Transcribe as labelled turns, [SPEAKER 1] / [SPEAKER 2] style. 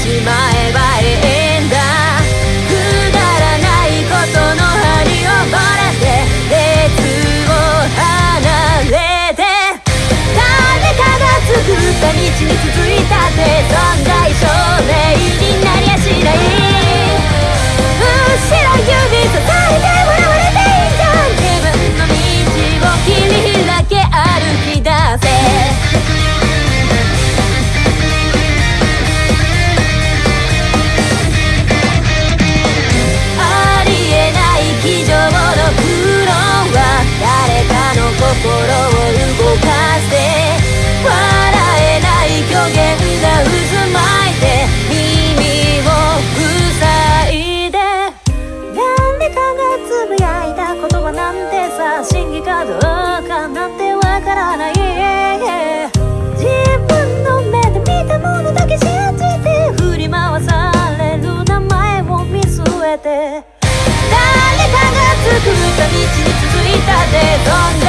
[SPEAKER 1] しまえどうかなんてわからない自分の目で見たものだけ信じて振り回される名前を見据えて。誰かが作った道に続いたデー